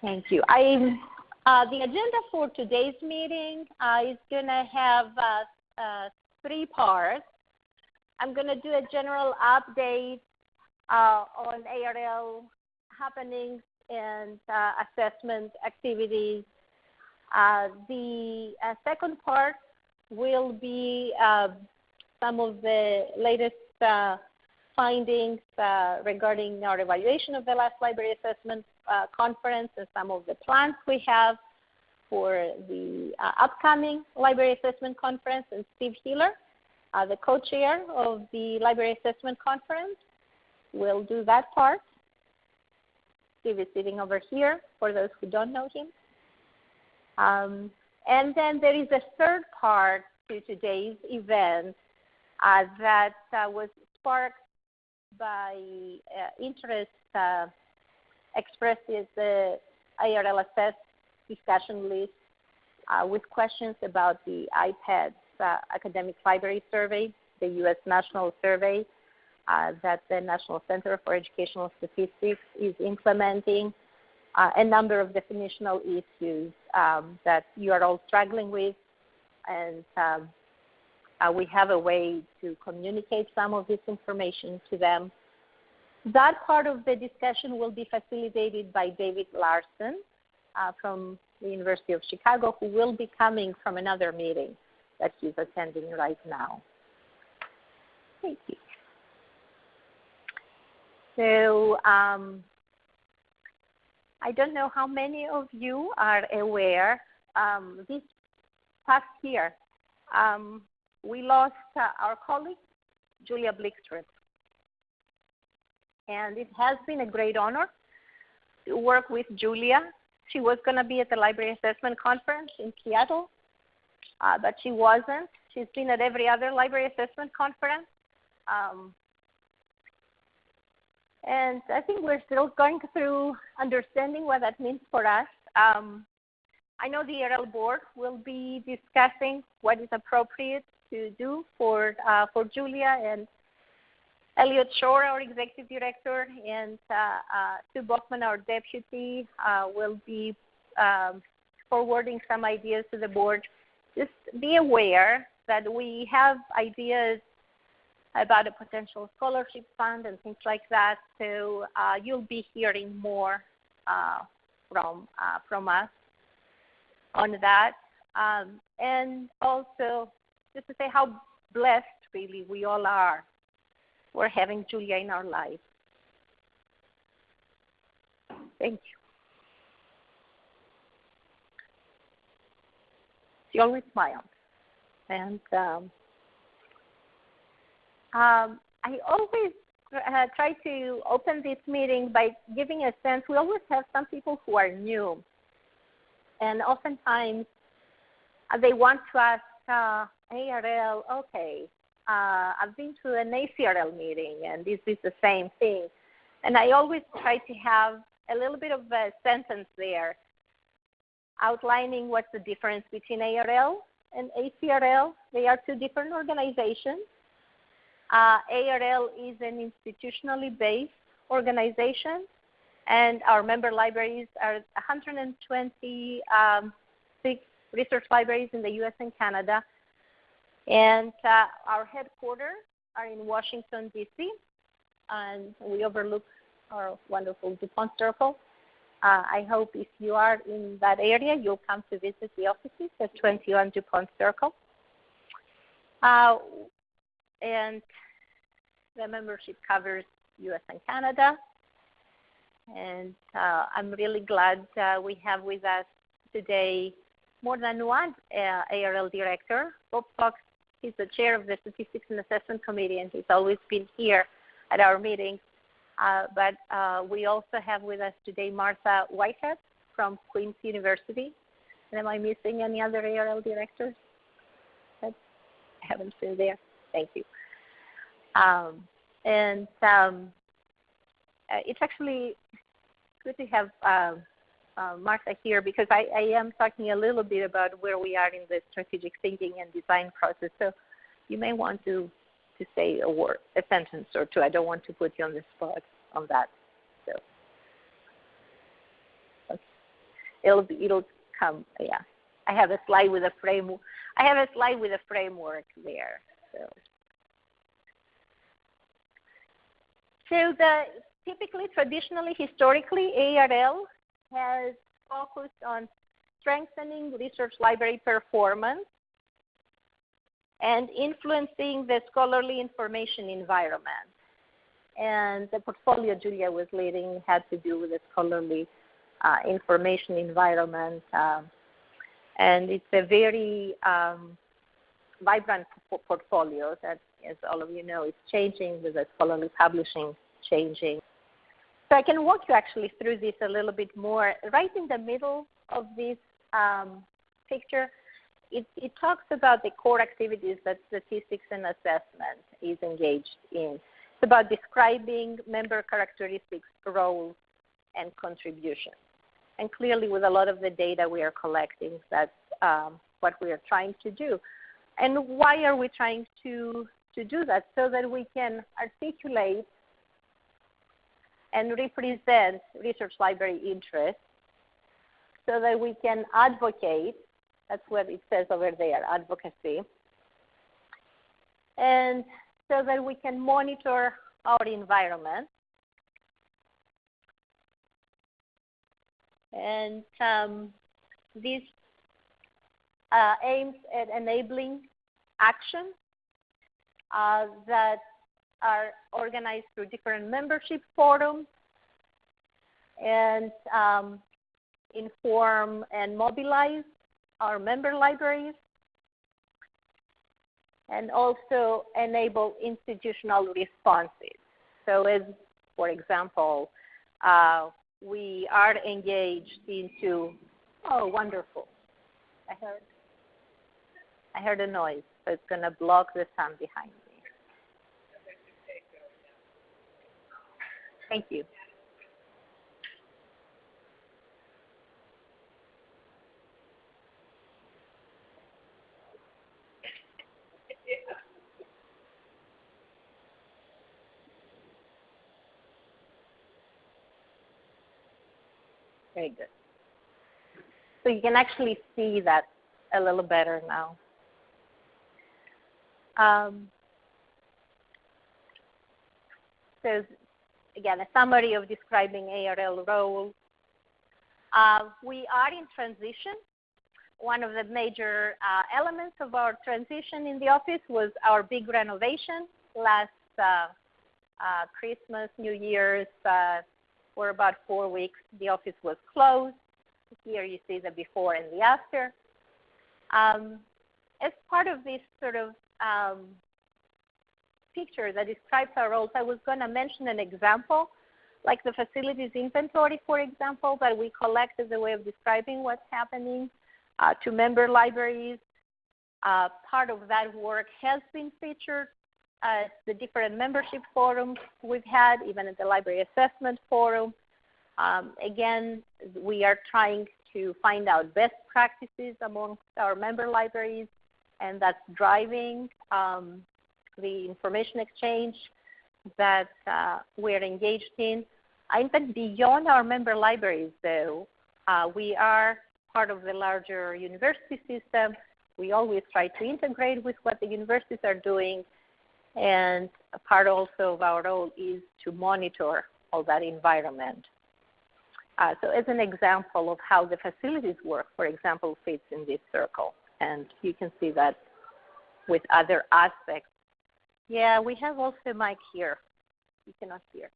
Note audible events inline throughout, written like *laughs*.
Thank you. I, uh, the agenda for today's meeting uh, is going to have uh, uh, three parts. I'm going to do a general update uh, on ARL happenings and uh, assessment activities. the second part will be some of the latest findings regarding our evaluation of the last library assessment uh, conference and some of the plans we have for the uh, upcoming Library Assessment Conference. And Steve Hiller, uh, the co-chair of the Library Assessment Conference, will do that part. Steve is sitting over here for those who don't know him. Um, and then there is a third part to today's event uh, that uh, was sparked by uh, interest expressed is the IRLSS discussion list uh, with questions about the IPEDS uh, Academic Library Survey, the U.S. National Survey uh, that the National Center for Educational Statistics is implementing, uh, a number of definitional issues um, that you are all struggling with, and um, uh, we have a way to communicate some of this information to them that part of the discussion will be facilitated by David Larson uh, from the University of Chicago, who will be coming from another meeting that he's attending right now. Thank you. So um, I don't know how many of you are aware um, this past year um, we lost uh, our colleague Julia Blixrud and it has been a great honor to work with Julia. She was going to be at the Library Assessment Conference in Seattle, uh, but she wasn't. She's been at every other Library Assessment Conference. Um, and I think we're still going through understanding what that means for us. Um, I know the ARL board will be discussing what is appropriate to do for uh, for Julia and Elliot Shore, our executive director, and uh, uh, Sue Baughman, our deputy, uh, will be um, forwarding some ideas to the board. Just be aware that we have ideas about a potential scholarship fund and things like that. So uh, you'll be hearing more uh, from uh, from us on that. Um, and also, just to say how blessed really we all are for having Julia in our life. Thank you. She always smiled. And um, um, I always uh, try to open this meeting by giving a sense. We always have some people who are new, and oftentimes uh, they want to ask uh, ARL, okay, uh, I've been to an ACRL meeting, and this is the same thing. And I always try to have a little bit of a sentence there outlining what's the difference between ARL and ACRL. They are two different organizations. Uh, ARL is an institutionally based organization, and our member libraries are 126 um, research libraries in the US and Canada and uh, our headquarters are in Washington, D.C., and we overlook our wonderful DuPont Circle. Uh, I hope if you are in that area, you'll come to visit the offices at 21 DuPont Circle. Uh, and the membership covers US and Canada. And uh, I'm really glad uh, we have with us today more than one uh, ARL director. Bob Fox He's the chair of the Statistics and Assessment Committee, and he's always been here at our meetings. Uh, but uh, we also have with us today Martha Whitehead from Queen's University. And am I missing any other ARL directors? I haven't seen there. Thank you. Um, and um, uh, it's actually good to have um, uh, Martha here because I, I, am talking a little bit about where we are in the strategic thinking and design process. So you may want to, to say a word, a sentence or two. I don't want to put you on the spot on that. So. it'll it'll come. Yeah, I have a slide with a frame. I have a slide with a framework there. So, so the typically, traditionally, historically, ARL has focused on strengthening research library performance and influencing the scholarly information environment. And the portfolio Julia was leading had to do with the scholarly uh, information environment. Um, and it's a very um, vibrant portfolio that, as all of you know, is changing with the scholarly publishing changing. So I can walk you actually through this a little bit more. Right in the middle of this um, picture, it, it, talks about the core activities that statistics and assessment is engaged in. It's about describing member characteristics, roles, and contributions. And clearly, with a lot of the data we are collecting, that's um, what we are trying to do. And why are we trying to, to do that? So that we can articulate and represent research library interests so that we can advocate, that's what it says over there, advocacy, and so that we can monitor our environment. And um, this uh, aims at enabling action uh, that are organized through different membership forums and um, inform and mobilize our member libraries and also enable institutional responses. So as, for example, uh, we are engaged into, oh, wonderful. I heard, I heard a noise, so it's going to block the sound behind me. Thank you. Very good. So you can actually see that a little better now. Um, so again, a summary of describing ARL role. Uh, we are in transition. One of the major uh, elements of our transition in the office was our big renovation last uh, uh Christmas, New Year's, uh, for about four weeks. The office was closed. Here you see the before and the after. Um, as part of this sort of um, picture that describes our roles, I was going to mention an example, like the facilities inventory, for example, that we collect as a way of describing what's happening uh, to member libraries. Uh, part of that work has been featured at the different membership forums we've had, even at the Library Assessment Forum. Um, again, we are trying to find out best practices amongst our member libraries, and that's driving um, the information exchange that uh, we're engaged in. I think beyond our member libraries, though, uh, we are part of the larger university system. We always try to integrate with what the universities are doing, and a part also of our role is to monitor all that environment. Uh, so as an example of how the facilities work, for example, fits in this circle. And you can see that with other aspects yeah, we have also mic here. You cannot hear.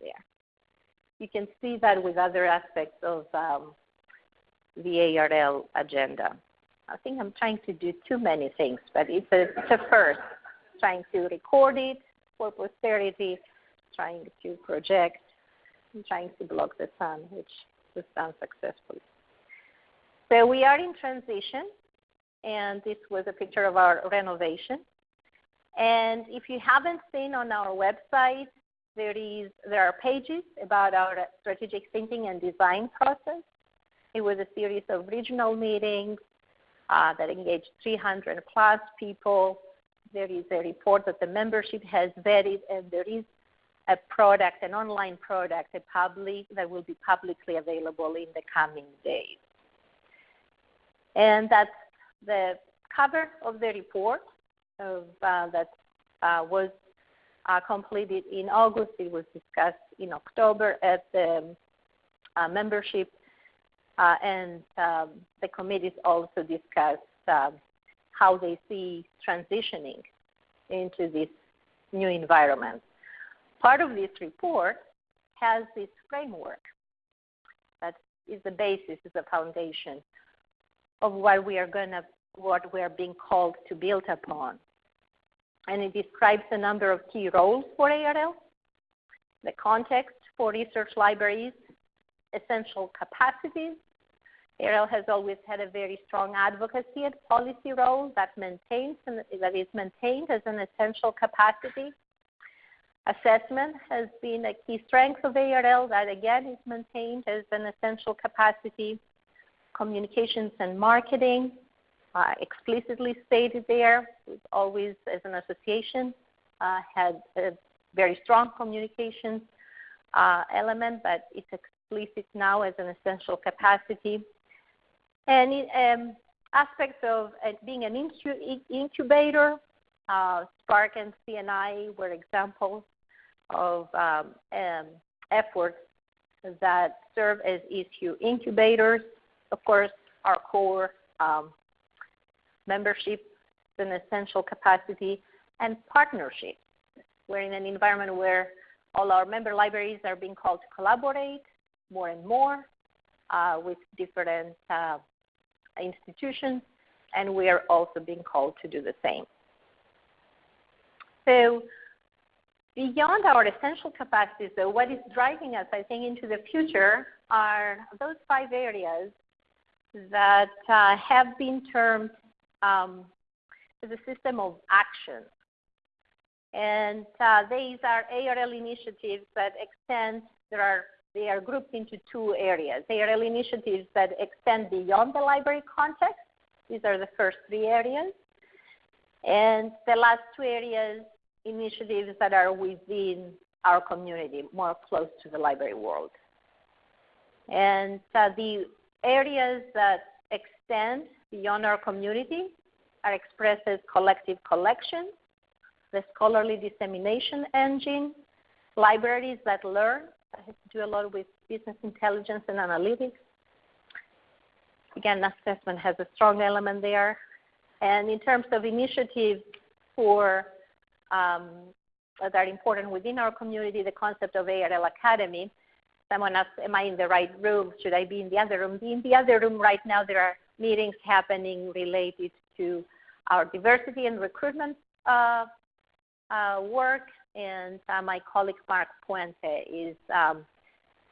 There. You can see that with other aspects of um, the ARL agenda. I think I'm trying to do too many things, but it's a, it's a first. Trying to record it for posterity, trying to project, and trying to block the sun, which was done successfully. So we are in transition, and this was a picture of our renovation. And if you haven't seen on our website, there is there are pages about our strategic thinking and design process. It was a series of regional meetings uh, that engaged 300 plus people. There is a report that the membership has vetted, and there is a product, an online product, a public that will be publicly available in the coming days. And that's the cover of the report of, uh, that uh, was uh, completed in August. It was discussed in October at the membership, and um, the committees also discussed um, how they see transitioning into this new environment. Part of this report has this framework that is the basis, is the foundation of what we are going to, what we are being called to build upon. And it describes a number of key roles for ARL, the context for research libraries, essential capacities. ARL has always had a very strong advocacy and policy role that maintains and that is maintained as an essential capacity. Assessment has been a key strength of ARL that again is maintained as an essential capacity communications and marketing, uh, explicitly stated there. We've always, as an association, uh, had a very strong communication uh, element, but it's explicit now as an essential capacity. And um, aspects of uh, being an incubator, uh, SPARC and CNI were examples of um, um, efforts that serve as issue incubators of course, our core um, membership is an essential capacity, and partnership. We're in an environment where all our member libraries are being called to collaborate more and more uh, with different uh, institutions, and we are also being called to do the same. So beyond our essential capacities, though, what is driving us, I think, into the future are those five areas that uh, have been termed um, as a system of action. And uh, these are ARL initiatives that extend, there are, they are grouped into two areas. ARL initiatives that extend beyond the library context. These are the first three areas. And the last two areas, initiatives that are within our community, more close to the library world. And uh, the areas that extend beyond our community are expressed as collective collections, the scholarly dissemination engine, libraries that learn, that has to do a lot with business intelligence and analytics. Again, assessment has a strong element there. And in terms of initiatives for um, that are important within our community, the concept of ARL Academy, someone asked, am I in the right room? Should I be in the other room? Be in the other room right now, there are meetings happening related to our diversity and recruitment uh, uh, work. And uh, my colleague Mark Puente is um,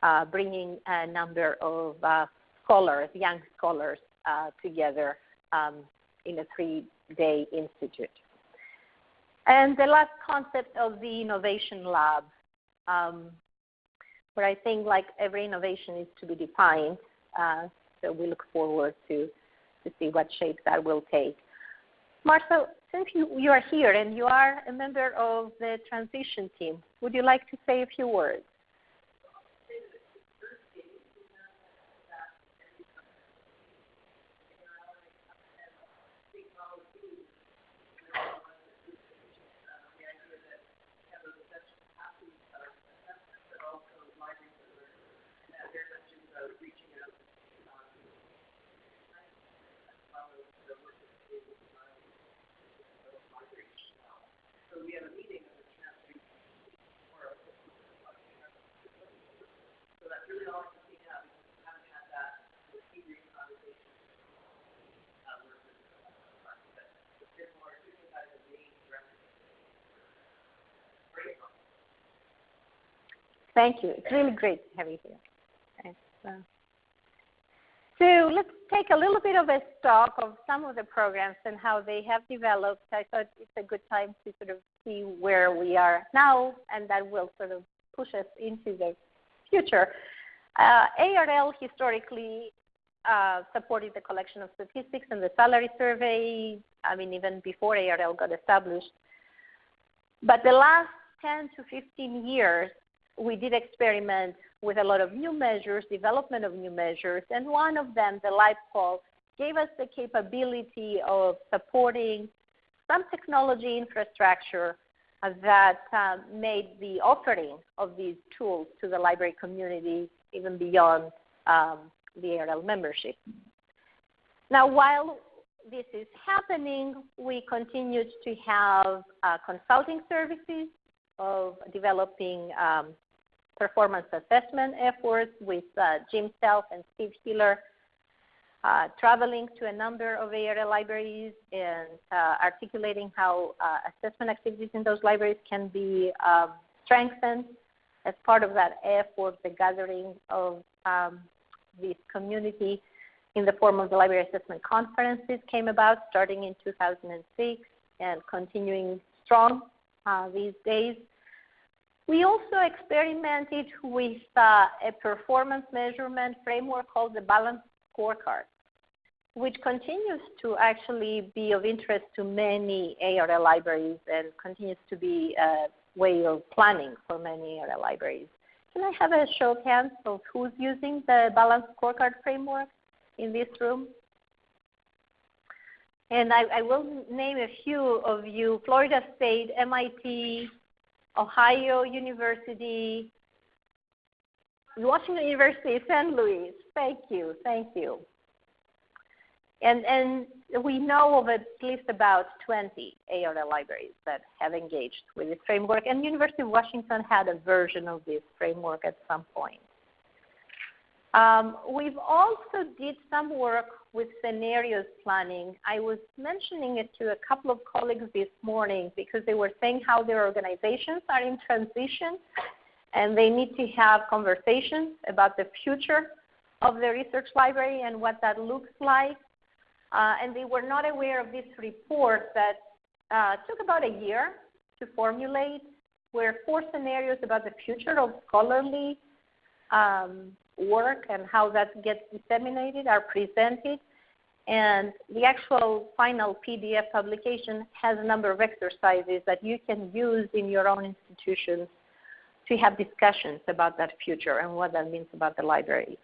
uh, bringing a number of uh, scholars, young scholars, uh, together um, in a three-day institute. And the last concept of the Innovation Lab. Um, but I think like every innovation is to be defined. So we look forward to, to see what shape that will take. Marcel, since you, you are here and you are a member of the transition team, would you like to say a few words? Thank you. It's really great to have you here. Uh, so let's take a little bit of a stock of some of the programs and how they have developed. I thought it's a good time to sort of see where we are now, and that will sort of push us into the future. Uh, ARL historically uh, supported the collection of statistics and the salary survey, I mean, even before ARL got established. But the last 10 to 15 years, we did experiment with a lot of new measures, development of new measures, and one of them, the LibQUAL, gave us the capability of supporting some technology infrastructure that uh, made the offering of these tools to the library community even beyond um, the ARL membership. Now, while this is happening, we continued to have uh, consulting services of developing um, performance assessment efforts with uh, Jim Self and Steve Hiller, uh, traveling to a number of ARL libraries and uh, articulating how uh, assessment activities in those libraries can be um, strengthened as part of that effort, the gathering of um, this community in the form of the library assessment conferences came about starting in 2006 and continuing strong uh, these days. We also experimented with uh, a performance measurement framework called the Balance Scorecard, which continues to actually be of interest to many ARL libraries and continues to be a way of planning for many ARL libraries. Can I have a show of hands of who's using the Balance Scorecard framework in this room? And I, I will name a few of you, Florida State, MIT, Ohio University, Washington University, St. Louis. Thank you, thank you. And, and we know of at least about 20 ARL libraries that have engaged with this framework, and University of Washington had a version of this framework at some point. Um, we've also did some work with scenarios planning. I was mentioning it to a couple of colleagues this morning because they were saying how their organizations are in transition and they need to have conversations about the future of the research library and what that looks like. Uh, and they were not aware of this report that uh, took about a year to formulate, where four scenarios about the future of scholarly um, work and how that gets disseminated are presented. And the actual final PDF publication has a number of exercises that you can use in your own institutions to have discussions about that future and what that means about the library.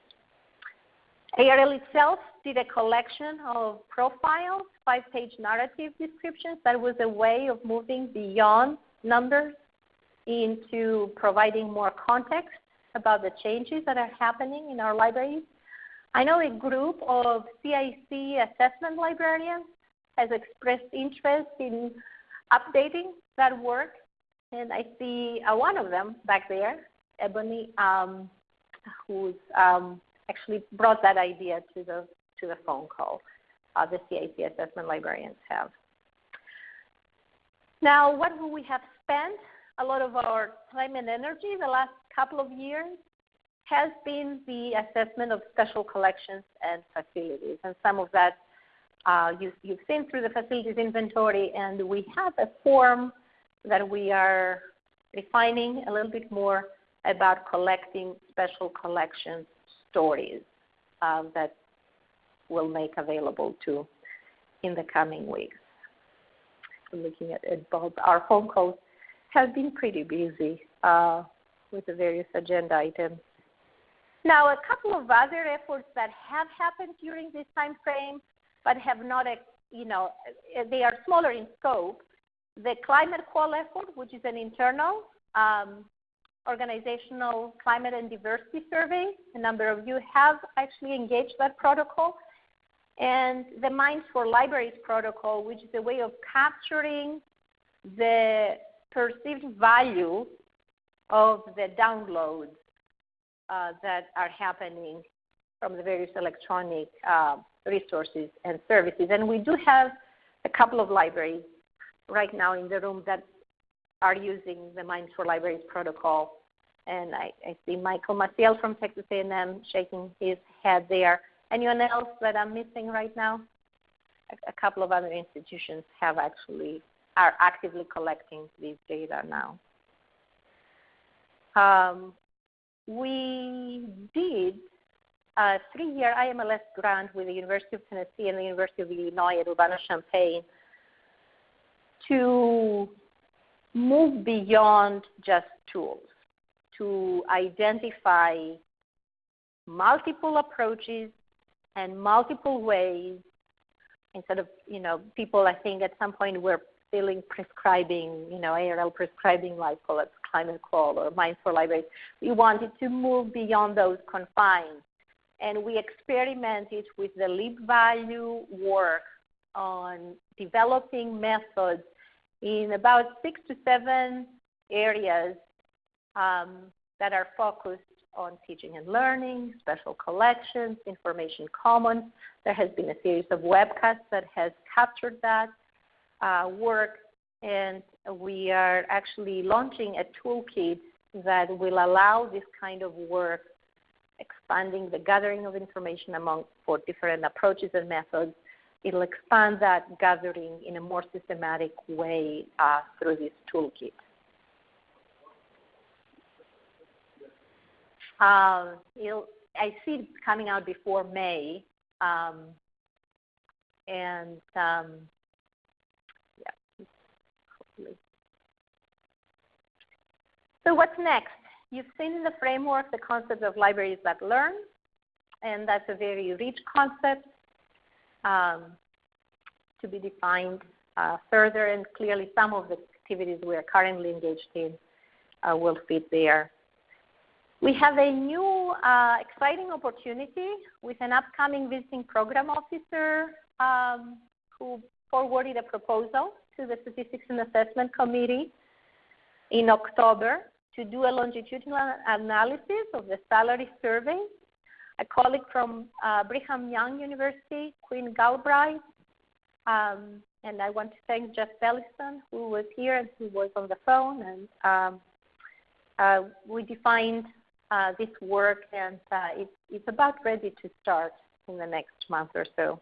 ARL itself did a collection of profiles, five-page narrative descriptions. That was a way of moving beyond numbers into providing more context about the changes that are happening in our libraries. I know a group of CIC assessment librarians has expressed interest in updating that work, and I see uh, one of them back there, Ebony, um, who's um, actually brought that idea to the to the phone call uh, the CIC assessment librarians have. Now, what we have spent a lot of our time and energy the last couple of years has been the assessment of special collections and facilities. And some of that uh, you, you've seen through the facilities inventory, and we have a form that we are refining a little bit more about collecting special collections stories uh, that we'll make available to in the coming weeks. I'm looking at it, Bob. Our phone calls have been pretty busy uh, with the various agenda items. Now, a couple of other efforts that have happened during this time frame, but have not, you know, they are smaller in scope. The Climate Qual effort, which is an internal um, organizational climate and diversity survey. A number of you have actually engaged that protocol. And the MINES for Libraries protocol, which is a way of capturing the perceived value of the downloads uh, that are happening from the various electronic uh, resources and services. And we do have a couple of libraries right now in the room that are using the MINES for Libraries protocol. And I, I see Michael Maciel from Texas A&M shaking his head there. Anyone else that I'm missing right now? A, a couple of other institutions have actually are actively collecting these data now. Um, we did a three-year IMLS grant with the University of Tennessee and the University of Illinois at Urbana-Champaign to move beyond just tools to identify multiple approaches and multiple ways instead of, you know, people I think at some point were feeling prescribing, you know, ARL prescribing like call it ClimateQUAL or MINES for libraries. We wanted to move beyond those confines. And we experimented with the LibValue work on developing methods in about six to seven areas um, that are focused on teaching and learning, special collections, information commons. There has been a series of webcasts that has captured that work, and we are actually launching a toolkit that will allow this kind of work, expanding the gathering of information among for different approaches and methods. It'll expand that gathering in a more systematic way uh, through this toolkit. Um, I see it coming out before May, um, and um, yeah, hopefully. So what's next? You've seen in the framework the concept of libraries that learn, and that's a very rich concept um, to be defined uh, further, and clearly some of the activities we are currently engaged in uh, will fit there. We have a new uh, exciting opportunity with an upcoming visiting program officer um, who forwarded a proposal to the Statistics and Assessment Committee in October to do a longitudinal analysis of the salary survey. A colleague from uh, Brigham Young University, Quinn Galbraith, um, and I want to thank Jeff Belliston, who was here and who was on the phone. And um, uh, we defined uh, this work, and uh, it's, it's about ready to start in the next month or so.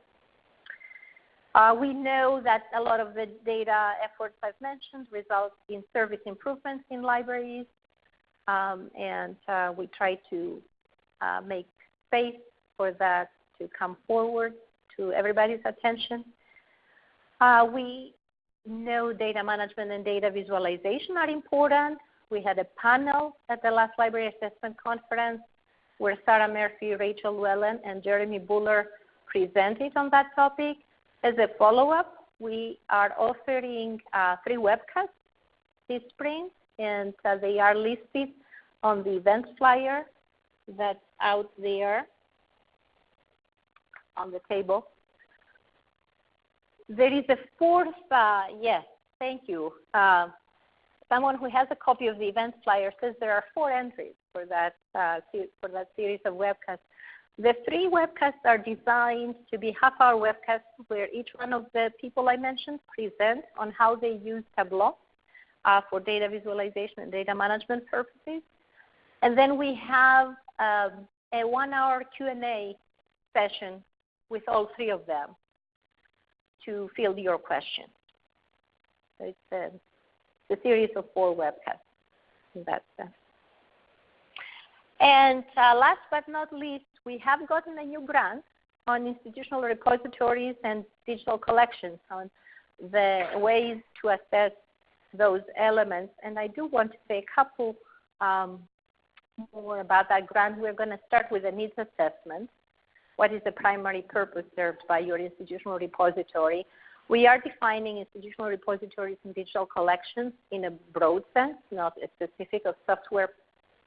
Uh, we know that a lot of the data efforts I've mentioned result in service improvements in libraries, um, and uh, we try to uh, make space for that to come forward to everybody's attention. Uh, we know data management and data visualization are important, we had a panel at the last library assessment conference where Sarah Murphy, Rachel Lewellen, and Jeremy Buhler presented on that topic. As a follow-up, we are offering uh, three webcasts this spring, and uh, they are listed on the event flyer that's out there on the table. There is a fourth, uh, yes, thank you. Uh, someone who has a copy of the event flyer says there are four entries for that, uh, for that series of webcasts. The three webcasts are designed to be half-hour webcasts where each one of the people I mentioned present on how they use Tableau uh, for data visualization and data management purposes. And then we have um, a one-hour Q&A session with all three of them to field your questions. So it's a the series of four webcasts in that sense. And uh, last but not least, we have gotten a new grant on institutional repositories and digital collections on the ways to assess those elements. And I do want to say a couple um, more about that grant. We're going to start with a needs assessment. What is the primary purpose served by your institutional repository? We are defining institutional repositories and digital collections in a broad sense, not a specific of software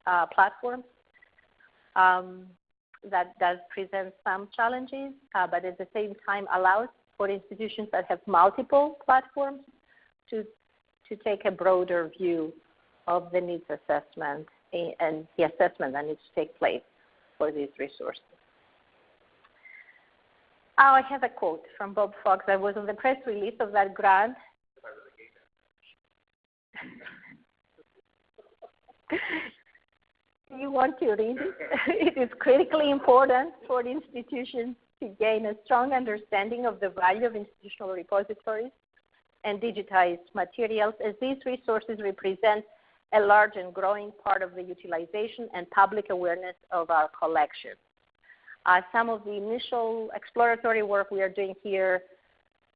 uh, platforms. Um, that does present some challenges, uh, but at the same time allows for institutions that have multiple platforms to, to take a broader view of the needs assessment and the assessment that needs to take place for these resources. Oh, I have a quote from Bob Fox. I was on the press release of that grant. *laughs* you want to read it? *laughs* it is critically important for the institutions to gain a strong understanding of the value of institutional repositories and digitized materials as these resources represent a large and growing part of the utilization and public awareness of our collections. Uh, some of the initial exploratory work we are doing here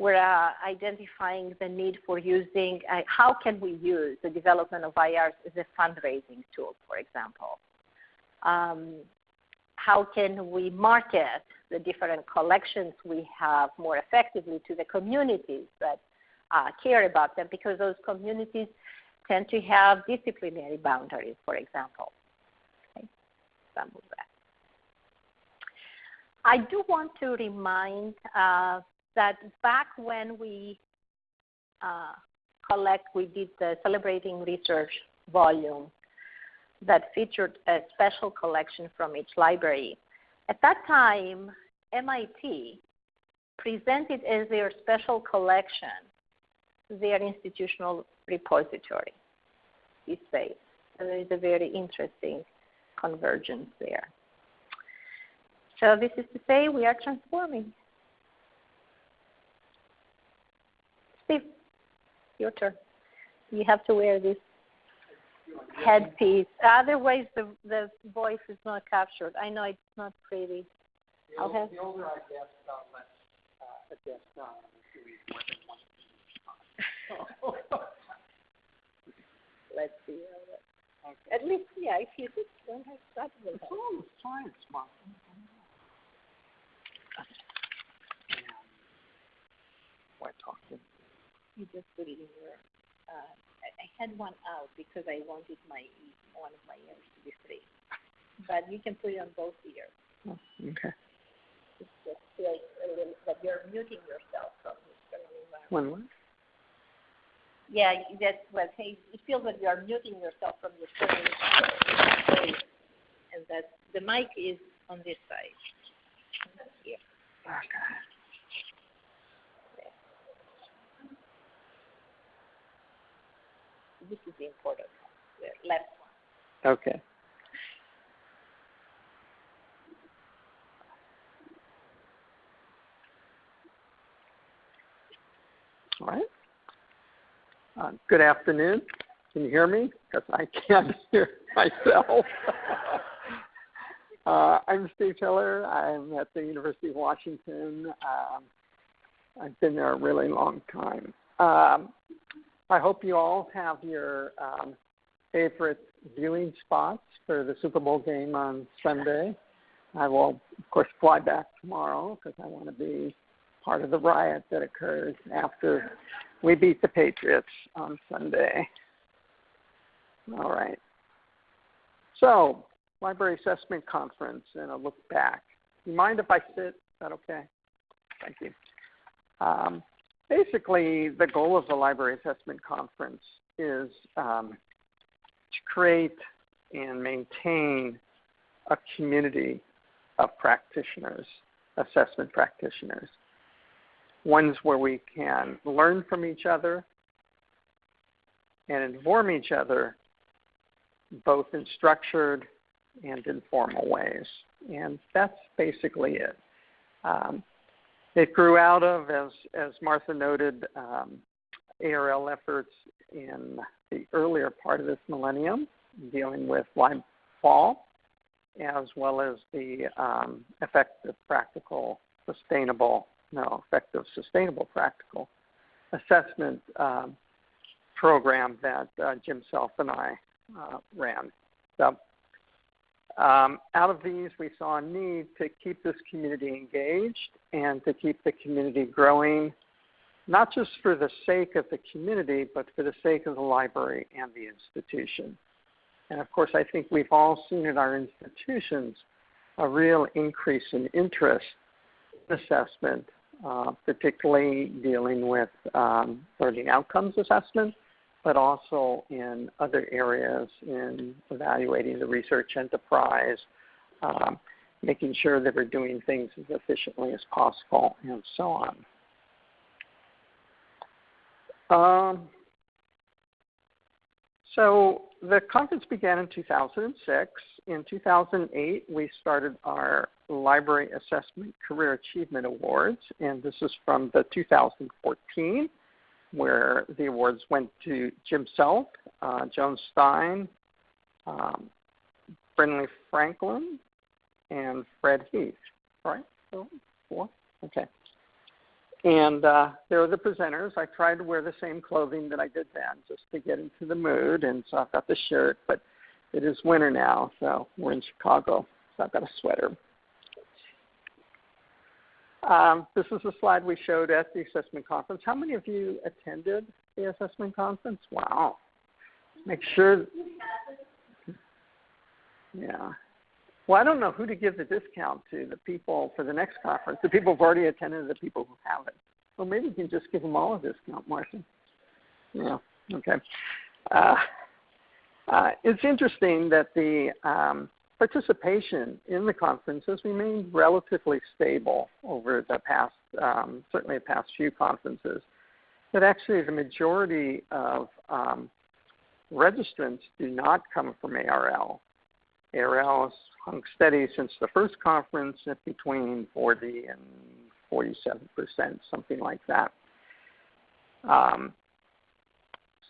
we're uh, identifying the need for using uh, how can we use the development of IRs as a fundraising tool, for example. Um, how can we market the different collections we have more effectively to the communities that uh, care about them because those communities tend to have disciplinary boundaries, for example. Okay. I do want to remind uh, that back when we uh, collect, we did the Celebrating Research volume that featured a special collection from each library. At that time, MIT presented as their special collection their institutional repository, DSpace. So there is a very interesting convergence there. So this is to say we are transforming. Steve, your turn. You have to wear this headpiece. Otherwise, the the voice is not captured. I know it's not pretty. The, old, the older I get, less uh, adjust more Let's see. Okay. At least, yeah, if you just don't have stuff with It's all science, Mom. Why talking? You just put it in your. Uh, I, I had one out because I wanted my one of my ears to be free, but you can put it on both ears. Oh, okay. It's just feels a little that you're muting yourself from the environment. One what? Yeah, that's what hey, it feels like you are muting yourself from the external environment, and that the mic is on this side. Here. Okay. This is the important one, the left one. Okay. All right. Uh, good afternoon. Can you hear me? Because I can't *laughs* hear myself. *laughs* uh, I'm Steve Hiller. I'm at the University of Washington. Um, I've been there a really long time. Um, I hope you all have your um, favorite viewing spots for the Super Bowl game on Sunday. I will, of course, fly back tomorrow because I want to be part of the riot that occurs after we beat the Patriots on Sunday. All right. So, Library Assessment Conference and a look back. You mind if I sit? Is that okay? Thank you. Um, basically, the goal of the Library Assessment Conference is um, to create and maintain a community of practitioners, assessment practitioners ones where we can learn from each other and inform each other both in structured and informal ways. And that's basically it. Um, it grew out of, as, as Martha noted, um, ARL efforts in the earlier part of this millennium, dealing with live fall, as well as the um, effective, practical, sustainable no, effective, sustainable, practical assessment um, program that uh, Jim Self and I uh, ran. So, um, out of these, we saw a need to keep this community engaged and to keep the community growing, not just for the sake of the community, but for the sake of the library and the institution. And of course, I think we've all seen in our institutions a real increase in interest in assessment uh, particularly dealing with um, learning outcomes assessment, but also in other areas in evaluating the research enterprise, um, making sure that we're doing things as efficiently as possible, and so on. Um, so the conference began in 2006. In 2008, we started our Library Assessment Career Achievement Awards, and this is from the 2014, where the awards went to Jim Self, uh, Joan Stein, um, Brinley Franklin, and Fred Heath. Right? So four. Okay. And uh, there are the presenters. I tried to wear the same clothing that I did then, just to get into the mood. And so I've got the shirt, but it is winter now, so we're in Chicago, so I've got a sweater. Um, this is a slide we showed at the assessment conference. How many of you attended the assessment conference? Wow. Make sure. Yeah. Well, I don't know who to give the discount to the people for the next conference, the people who've already attended, the people who haven't. Well, maybe you can just give them all a discount, Marcia. Yeah, okay. Uh, uh, it's interesting that the um, participation in the conference has remained relatively stable over the past, um, certainly the past few conferences. But actually, the majority of um, registrants do not come from ARL. ARL hung steady since the first conference at between 40 and 47 percent, something like that. Um,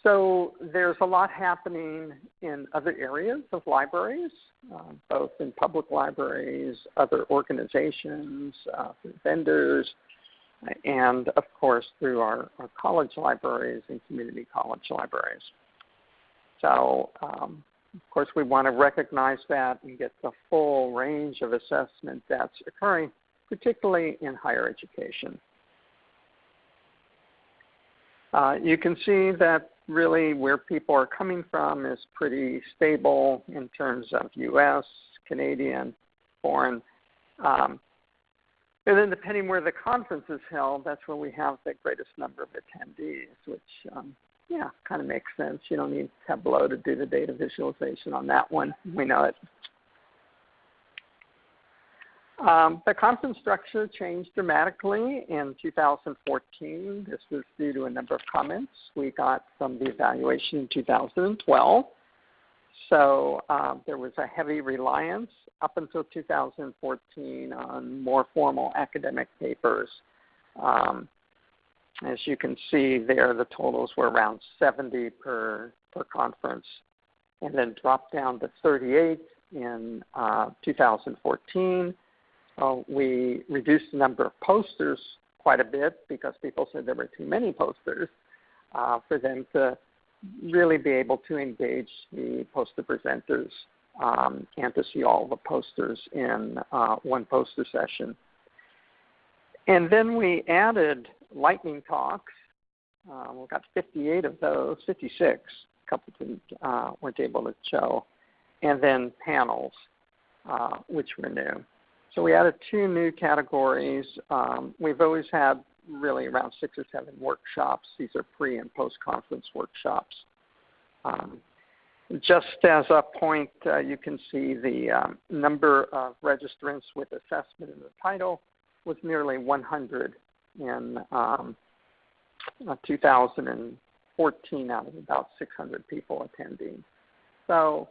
so there's a lot happening in other areas of libraries, uh, both in public libraries, other organizations, uh, vendors, and of course through our, our, college libraries and community college libraries. So um, of course we want to recognize that and get the full range of assessment that's occurring, particularly in higher education. Uh, you can see that really where people are coming from is pretty stable in terms of U.S., Canadian, foreign. Um, and then depending where the conference is held, that's where we have the greatest number of attendees, which, um, yeah, kind of makes sense. You don't need Tableau to do the data visualization on that one. We know it. Um, the conference structure changed dramatically in 2014. This was due to a number of comments we got from the evaluation in 2012. So um, there was a heavy reliance up until 2014 on more formal academic papers. Um, as you can see there, the totals were around 70 per, per conference and then dropped down to 38 in uh, 2014 uh, we reduced the number of posters quite a bit because people said there were too many posters uh, for them to really be able to engage the poster presenters um, and to see all the posters in uh, one poster session. And then we added lightning talks. Uh, we got 58 of those, 56. A couple didn't, uh, weren't able to show. And then panels, uh, which were new. So we added two new categories. Um, we've always had really around six or seven workshops. These are pre and post conference workshops. Um, just as a point, uh, you can see the um, number of registrants with assessment in the title was nearly 100 in um, uh, 2014 out of about 600 people attending. So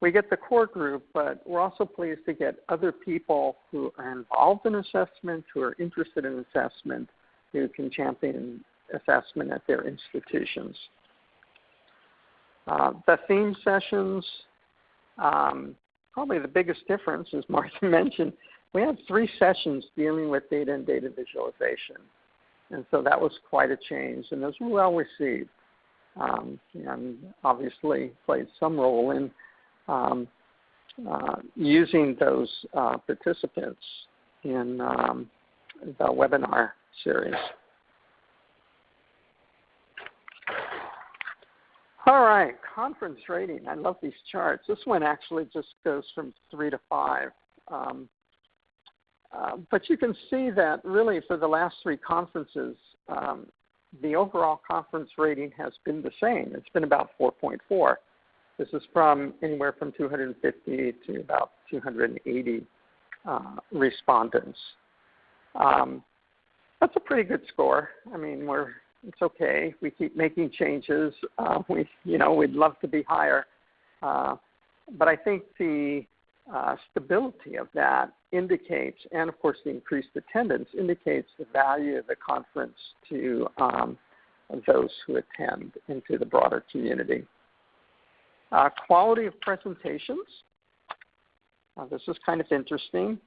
we get the core group, but we're also pleased to get other people who are involved in assessment, who are interested in assessment, who can champion assessment at their institutions. Uh, the theme sessions, um, probably the biggest difference, as Martha *laughs* mentioned, we had three sessions dealing with data and data visualization. And so that was quite a change, and those were well received. Um, and obviously played some role in um, uh, using those uh, participants in um, the webinar series. All right, conference rating. I love these charts. This one actually just goes from three to five. Um, uh, but you can see that really for the last three conferences, um, the overall conference rating has been the same. It's been about 4.4. This is from anywhere from 250 to about 280 uh, respondents. Um, that's a pretty good score. I mean, we're it's okay. We keep making changes. Uh, we, you know, we'd love to be higher, uh, but I think the uh, stability of that indicates, and of course the increased attendance indicates the value of the conference to um, those who attend into the broader community. Uh, quality of presentations. Uh, this is kind of interesting.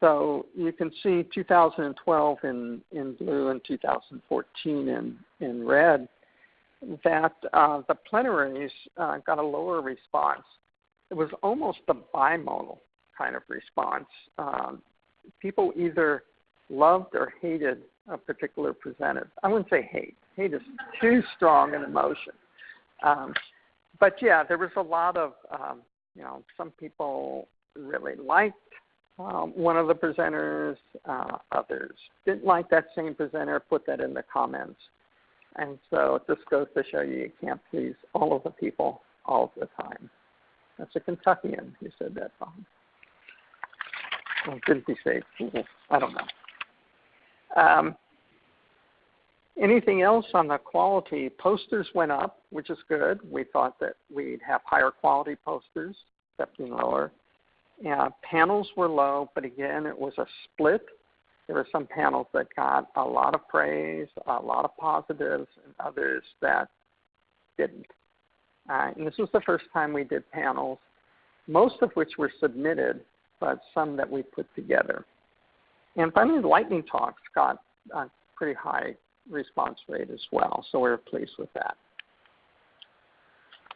so you can see 2012 in, in blue and 2014 in, in red that uh, the plenaries uh, got a lower response. It was almost a bimodal kind of response. Um, people either loved or hated a particular presenter. I wouldn't say hate. Hate is too strong an emotion. Um, but yeah, there was a lot of, um, you know, some people really liked um, one of the presenters, uh, others didn't like that same presenter, put that in the comments. And so it just goes to show you you can't please all of the people all the time. That's a Kentuckian who said that song. Well, didn't he say I don't know. Um, anything else on the quality? Posters went up, which is good. We thought that we'd have higher quality posters, except being lower. Yeah, panels were low, but again, it was a split. There were some panels that got a lot of praise, a lot of positives, and others that didn't. Uh, and this was the first time we did panels, most of which were submitted, but some that we put together. And finally, lightning talks got a pretty high response rate as well, so we we're pleased with that.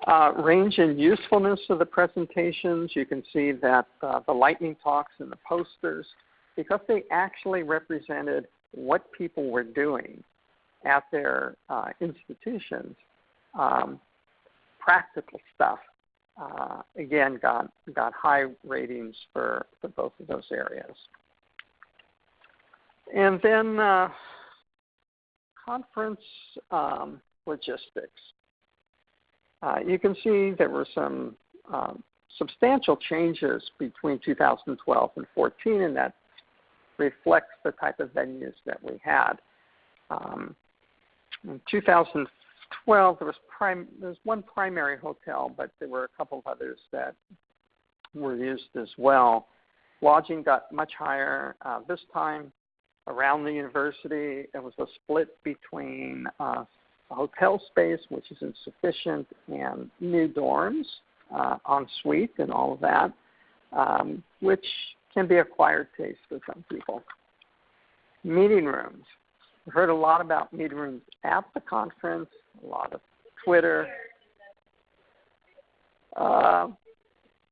Uh, range and usefulness of the presentations, you can see that uh, the lightning talks and the posters, because they actually represented what people were doing at their uh, institutions, um, practical stuff, uh, again, got, got high ratings for, for both of those areas. And then uh, conference um, logistics. Uh, you can see there were some um, substantial changes between 2012 and 14, and that reflects the type of venues that we had. Um, in 2012, there was, prim- there was one primary hotel, but there were a couple of others that were used as well. Lodging got much higher uh, this time around the university. It was a split between uh, hotel space, which is insufficient, and new dorms, uh, en suite, and all of that, um, which can be acquired taste for some people. Meeting rooms. Heard a lot about meeting rooms at the conference, a lot of Twitter. Uh,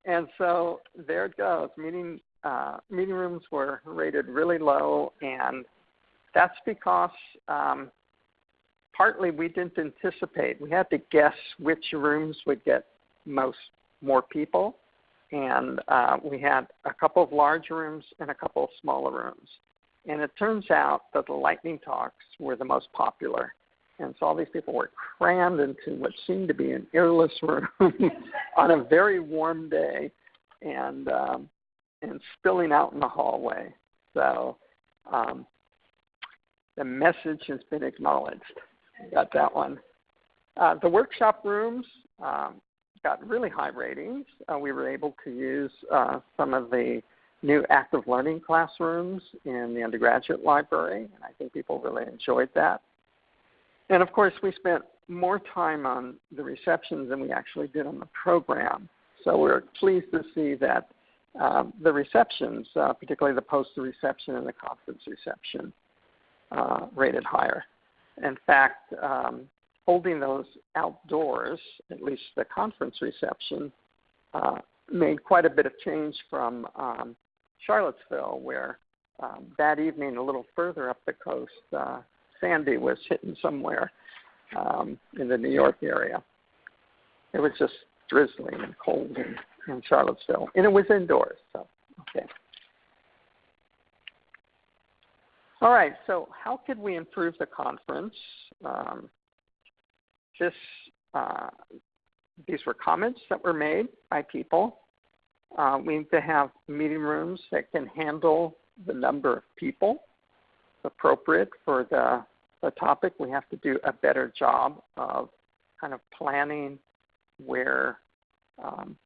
and so there it goes. Meeting uh, meeting rooms were rated really low, and that's because um, partly we didn't anticipate. We had to guess which rooms would get most more people, and uh, we had a couple of large rooms and a couple of smaller rooms. And it turns out that the lightning talks were the most popular. And so all these people were crammed into what seemed to be an airless room *laughs* on a very warm day and um, and spilling out in the hallway. So um, the message has been acknowledged. Got that one. Uh, the workshop rooms um, got really high ratings. Uh, we were able to use uh, some of the new active learning classrooms in the undergraduate library, and I think people really enjoyed that. And of course, we spent more time on the receptions than we actually did on the program. So we're pleased to see that um, the receptions, uh, particularly the poster reception and the conference reception, uh, rated higher. In fact, um, holding those outdoors, at least the conference reception, uh, made quite a bit of change from um, Charlottesville, where um, that evening, a little further up the coast, uh, Sandy was hitting somewhere um, in the New York area. It was just drizzling and cold in, in Charlottesville, and it was indoors. So, okay. All right, so how could we improve the conference? Um, this, uh, these were comments that were made by people. Uh, we need to have meeting rooms that can handle the number of people appropriate for the, the topic. We have to do a better job of kind of planning where um,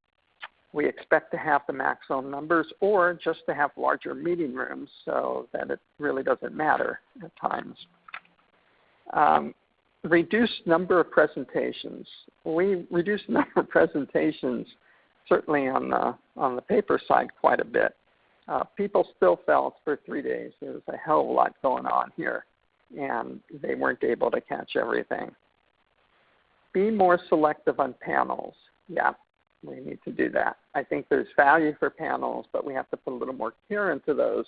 we expect to have the maximum numbers or just to have larger meeting rooms so that it really doesn't matter at times. Um, reduced number of presentations. We reduced the *laughs* number of presentations certainly on the, on the paper side quite a bit. uh, people still felt for three days there was a hell of a lot going on here, and they weren't able to catch everything. Be more selective on panels. Yeah, we need to do that. I think there's value for panels, but we have to put a little more care into those.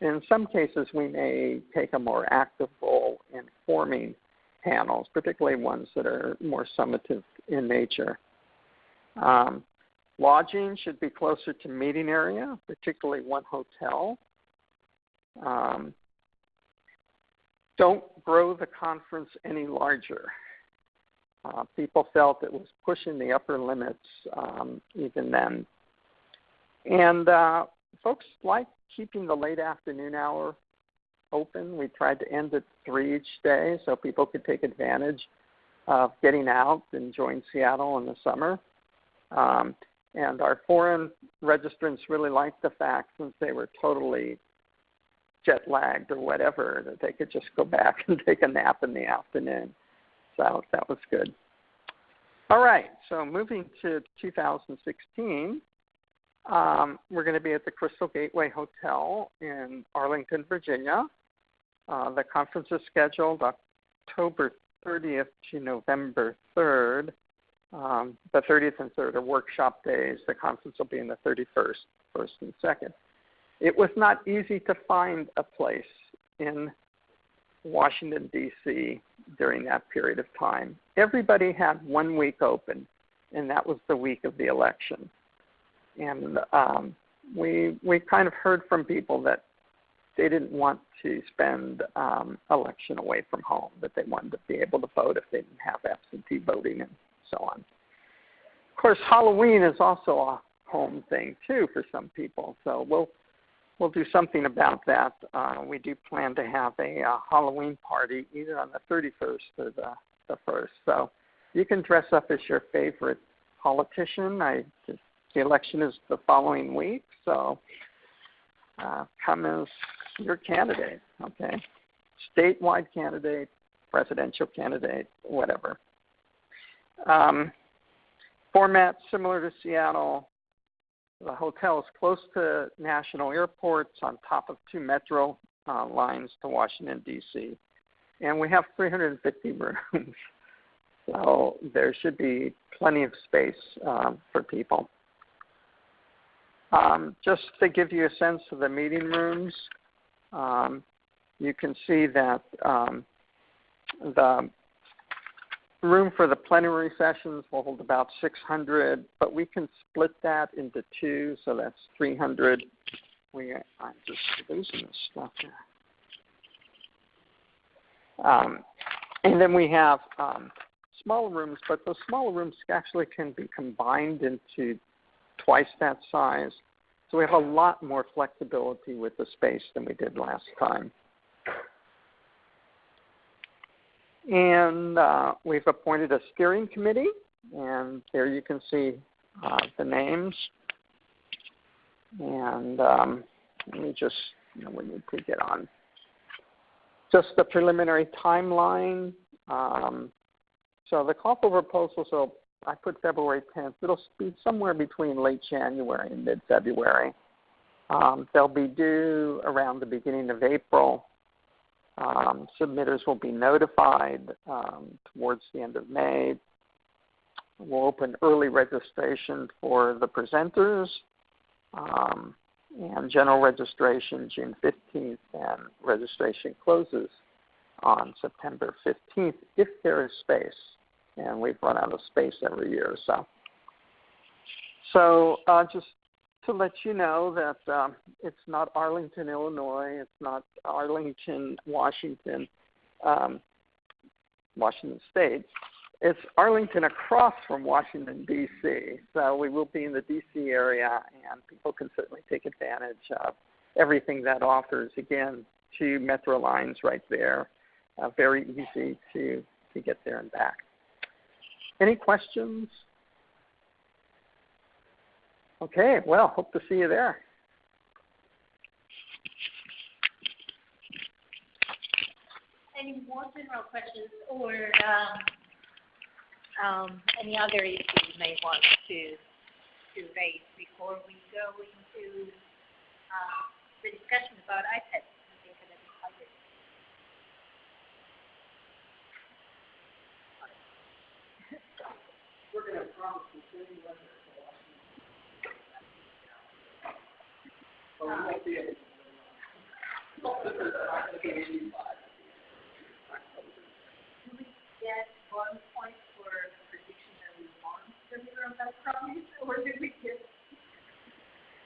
In some cases, we may take a more active role in forming panels, particularly ones that are more summative in nature. Um, lodging should be closer to meeting area, particularly one hotel. Um, don't grow the conference any larger. Uh, people felt it was pushing the upper limits um, even then. And uh, folks like keeping the late afternoon hour open. We tried to end at 3 each day so people could take advantage of getting out and enjoying Seattle in the summer. Um, and our foreign registrants really liked the fact, since they were totally jet lagged or whatever, that they could just go back *laughs* and take a nap in the afternoon. So that was good. All right, so moving to 2016, um, we're going to be at the Crystal Gateway Hotel in Arlington, Virginia. Uh, the conference is scheduled October 30th to November 3rd. Um, the 30th and 3rd are workshop days. The conference will be in the 31st, 1st and 2nd. It was not easy to find a place in Washington, D.C. during that period of time. Everybody had one week open, and that was the week of the election. And um, we, we kind of heard from people that they didn't want to spend um, election away from home, that they wanted to be able to vote if they didn't have absentee voting and so on. Of course, Halloween is also a home thing too for some people, so we'll we'll do something about that. Uh, we do plan to have a uh, Halloween party either on the 31st or the, the 1st. So you can dress up as your favorite politician. I just, the election is the following week, so uh, come as your candidate, okay? Statewide candidate, presidential candidate, whatever. Um, format similar to Seattle, the hotel is close to national airports on top of two metro uh, lines to Washington, D.C. And we have 350 *laughs* rooms. so there should be plenty of space um, for people. Um, just to give you a sense of the meeting rooms, um, you can see that um, the room for the plenary sessions will hold about 600, but we can split that into two, so that's 300. We, I'm just losing this stuff here. Um, and then we have um, rooms, but those smaller rooms actually can be combined into twice that size. So we have a lot more flexibility with the space than we did last time. And uh, we've appointed a steering committee, and there you can see uh, the names. And um, let me just, you know, we need to get on. Just the preliminary timeline. Um, so the call for proposals, so I put February 10th. It'll be somewhere between late January and mid-February. Um, they'll be due around the beginning of April. Um, submitters will be notified um, towards the end of May. We'll open early registration for the presenters um, and general registration June 15th, and registration closes on September 15th if there is space. And we've run out of space every year. So, so uh, just to let you know that um, it's not Arlington, Illinois. It's not Arlington, Washington, um, Washington State. It's Arlington across from Washington, D.C. So we will be in the D.C. area, and people can certainly take advantage of everything that offers. Again, two metro lines right there. Uh, very easy to, to get there and back. Any questions? Okay, well, hope to see you there. Any more general questions or um, um, any other issues you may want to, to raise before we go into uh, the discussion about IPEDS? We're going to promise to send you get one point for prediction that we want to figure out that problem, or did we get,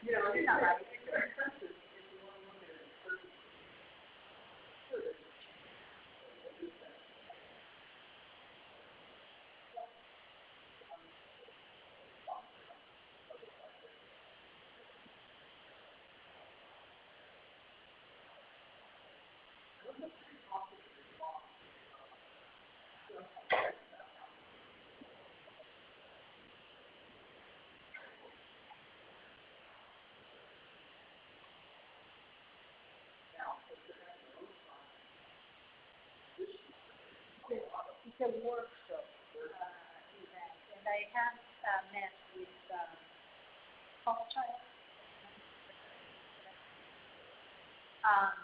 you know, it's not having a a workshop uh, event, and I have uh, met with um, Paul Child. Um,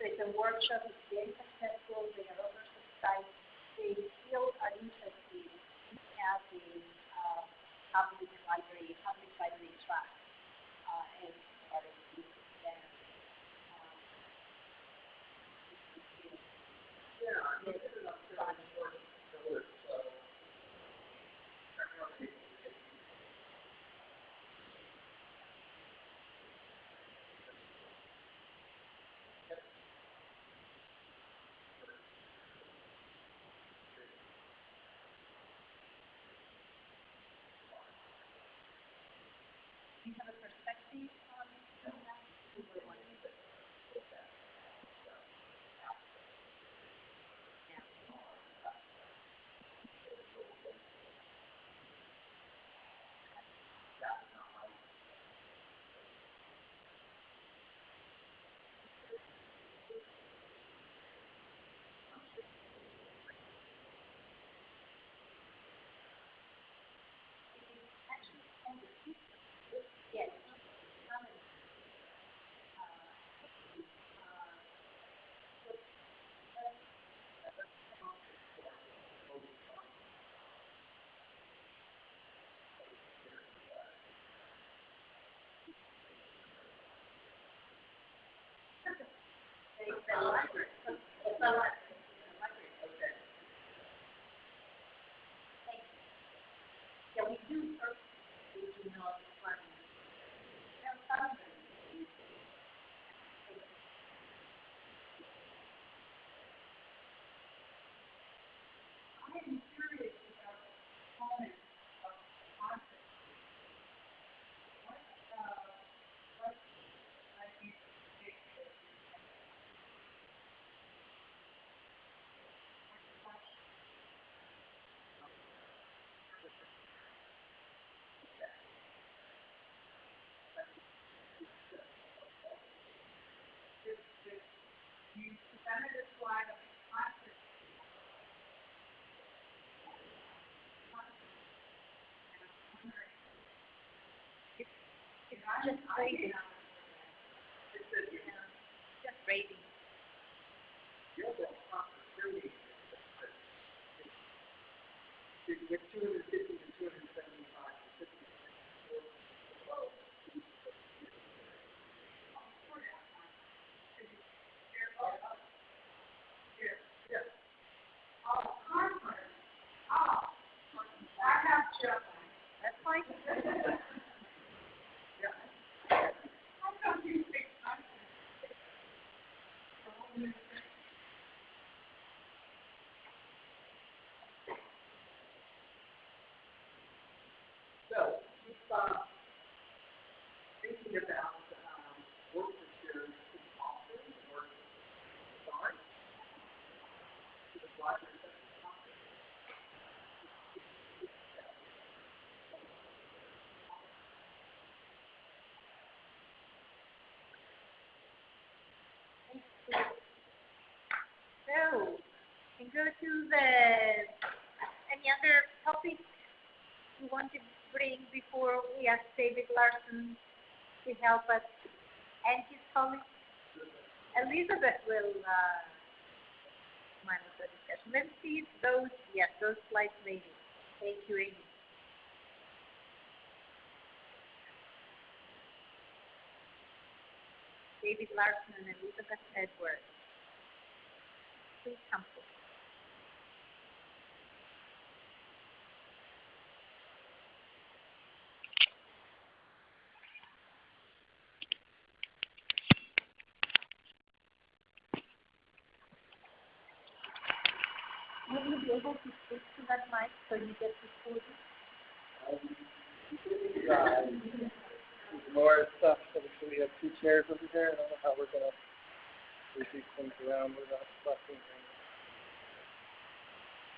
so the workshop is very successful. They are over site. They still are interested in having uh, public library, public library trust. Yeah, we do. just crazy. shows and go to the any other topic you want to bring before we ask David Larsen to help us and his colleagues. Elizabeth will uh, manage the discussion. Let's see if those yes, those slides maybe. Thank you, Amy. David Larsen and Elizabeth Edwards. Please come. Will you be able to speak to that mic so you get to speak? more stuff. So we have two chairs over here. I don't know how we're gonna move these things around without fucking things.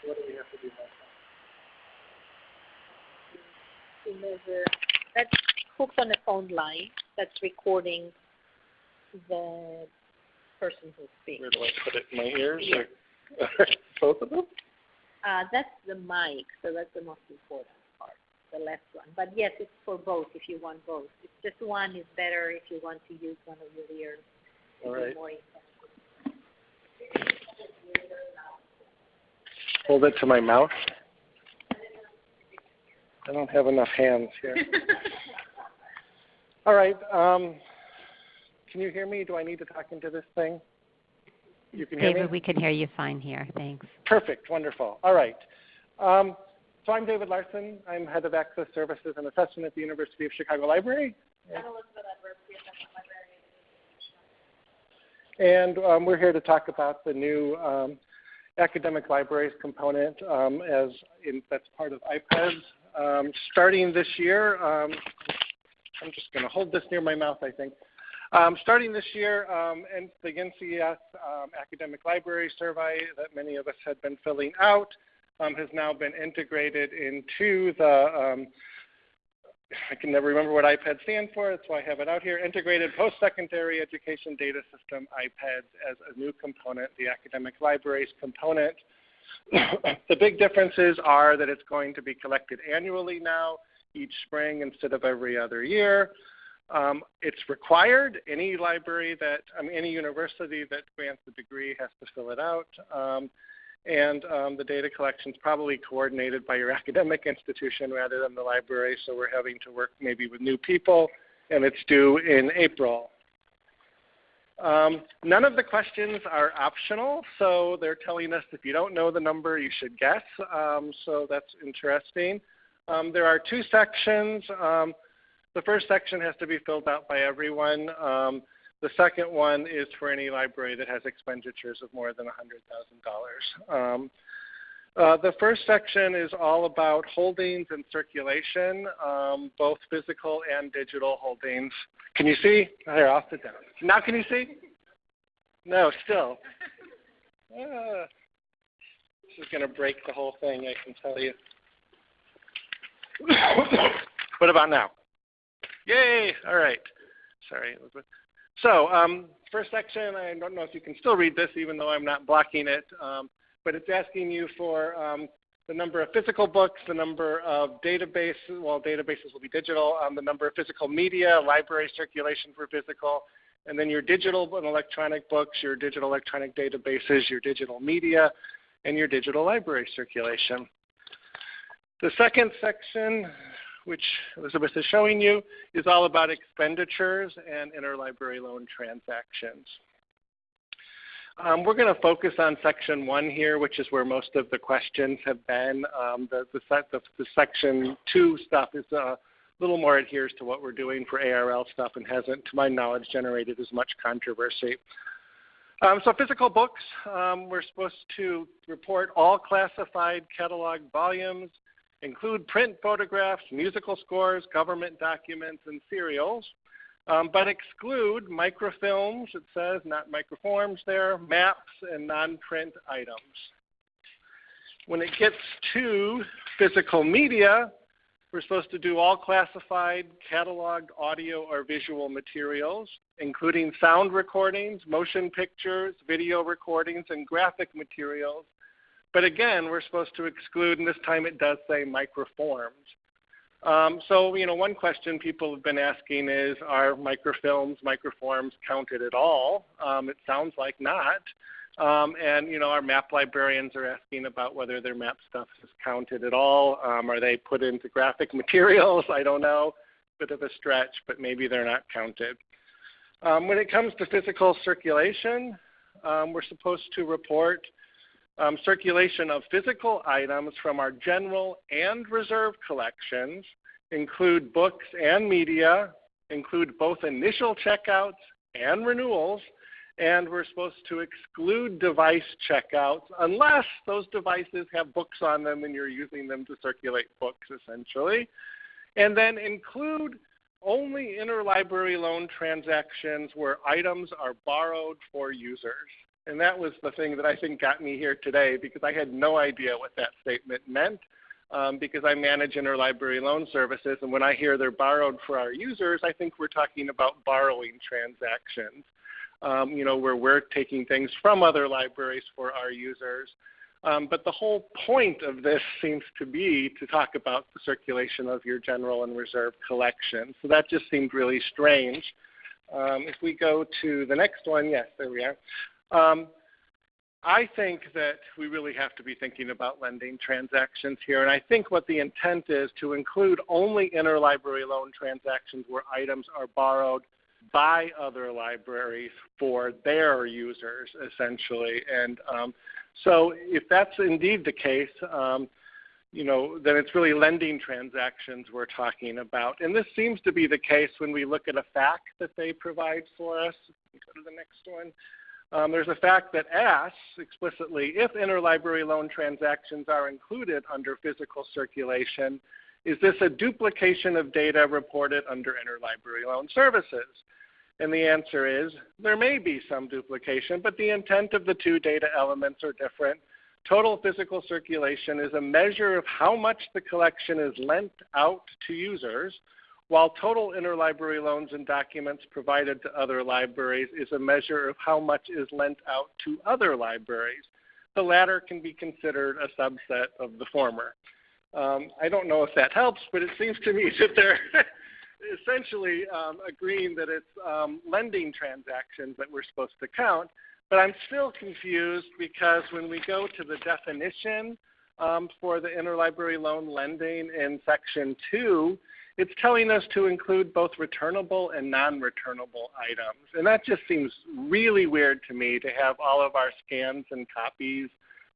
What do we have to do next? to measure, that's hooked on a phone line that's recording the person who's speaking. Where do I put it? In my ears Yes. or *laughs* both of them? Uh, that's the mic, so that's the most important part, the left one. But yes, it's for both if you want both. It's just one is better if you want to use one of your ears. To All be right. more effective. Hold it to my mouth. I don't have enough hands here. *laughs* All right. Um, can you hear me? Do I need to talk into this thing? You can hear me? David, we can hear you fine here. Thanks. Perfect, wonderful. All right. Um, so I'm David Larsen. I'm head of Access Services and Assessment at the University of Chicago Library. And um, we're here to talk about the new um, academic libraries component um, as in, that's part of IPEDS. Um, starting this year, um, I'm just going to hold this near my mouth, I think. Um, starting this year, and the NCES um, Academic Library Survey that many of us had been filling out has now been integrated into the, I can never remember what IPED stands for, that's why I have it out here, Integrated Post-Secondary Education Data System, IPEDS, as a new component, the Academic Libraries component. *coughs* the big differences are that it's going to be collected annually now, each spring instead of every other year. Um, it's required. Any library that, any university that grants a degree has to fill it out. Um, and um, the data collection is probably coordinated by your *laughs* academic institution rather than the library, so we're having to work maybe with new people, and it's due in April. Um, none of the questions are optional, so they're telling us if you don't know the number, you should guess, um, so that's interesting. Um, there are two sections. Um, the first section has to be filled out by everyone. The second one is for any library that has expenditures of more than $100,000. Um, uh, the first section is all about holdings and circulation, um, both physical and digital holdings. Can you see? Here, I'll sit down. Now can you see? No, still. Uh, *laughs* this is going to break the whole thing, I can tell you. *coughs* what about now? Yay! All right. Sorry, Elizabeth. So, um, first section, I don't know if you can still read this even though I'm not blocking it, um, but it's asking you for um, the number of physical books, the number of databases, well, databases will be digital, um, the number of physical media, library circulation for physical, and then your digital and electronic books, your digital electronic databases, your digital media, and your digital library circulation. The second section which Elizabeth is showing you, is all about expenditures and interlibrary loan transactions. Um, we're going to focus on section one here, which is where most of the questions have been. Um, the, the, the, the, section two stuff is a little more adheres to what we're doing for ARL stuff and hasn't, to my knowledge, generated as much controversy. Um, so physical books, um, we're supposed to report all classified catalog volumes, include print photographs, musical scores, government documents, and serials, um, but exclude microfilms, it says, not microforms there, maps, and non-print items. When it gets to physical media, we're supposed to do all classified, cataloged audio or visual materials, including sound recordings, motion pictures, video recordings, and graphic materials, but again, we're supposed to exclude, and this time it does say microforms. Um, so, you know, one question people have been asking is, are microfilms, microforms counted at all? Um, it sounds like not. Um, and, you know, our map librarians are asking about whether their map stuff is counted at all. Um, are they put into graphic *laughs* materials? I don't know. Bit of a stretch, but maybe they're not counted. Um, when it comes to physical circulation, um, we're supposed to report um, circulation of physical items from our general and reserve collections, include books and media, include both initial checkouts and renewals, and we're supposed to exclude device checkouts unless those devices have books on them and you're using them to circulate books essentially. And then include only interlibrary loan transactions where items are borrowed for users. And that was the thing that I think got me here today because I had no idea what that statement meant um, because I manage interlibrary loan services. And when I hear they're borrowed for our users, I think we're talking about borrowing transactions, um, you know, where we're taking things from other libraries for our users. Um, but the whole point of this seems to be to talk about the circulation of your general and reserve collection. So that just seemed really strange. Um, if we go to the next one, yes, there we are. Um, I think that we really have to be thinking about lending transactions here. And I think what the intent is to include only interlibrary loan transactions where items are borrowed by other libraries for their users, essentially. And um, so if that's indeed the case, um, you know, then it's really lending transactions we're talking about. And this seems to be the case when we look at a FAQ that they provide for us. Go to the next one um, there's a FAQ that asks explicitly if interlibrary loan transactions are included under physical circulation, is this a duplication of data reported under interlibrary loan services? And the answer is there may be some duplication, but the intent of the two data elements are different. Total physical circulation is a measure of how much the collection is lent out to users, while total interlibrary loans and documents provided to other libraries is a measure of how much is lent out to other libraries. The latter can be considered a subset of the former. Um, I don't know if that helps, but it seems to me *laughs* that they're essentially um, agreeing that it's um, lending transactions that we're supposed to count. But I'm still confused because when we go to the definition um, for the interlibrary loan lending in section 2, it's telling us to include both returnable and non-returnable items. And that just seems really weird to me to have all of our scans and copies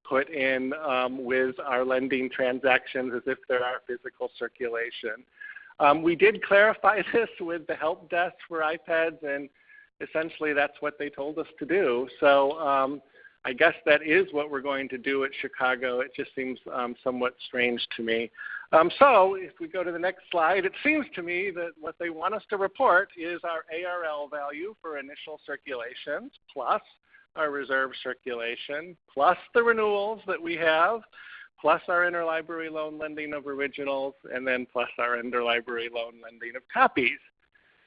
put in um, with our lending transactions as if they're our physical circulation. Um, we did clarify *laughs* this with the help desk for IPEDS, and essentially that's what they told us to do. So um, I guess that is what we're going to do at Chicago. It just seems um, somewhat strange to me. Um, so if we go to the next slide, it seems to me that what they want us to report is our ARL value for initial circulations plus our reserve circulation plus the renewals that we have plus our interlibrary loan lending of originals and then plus our interlibrary loan lending of copies.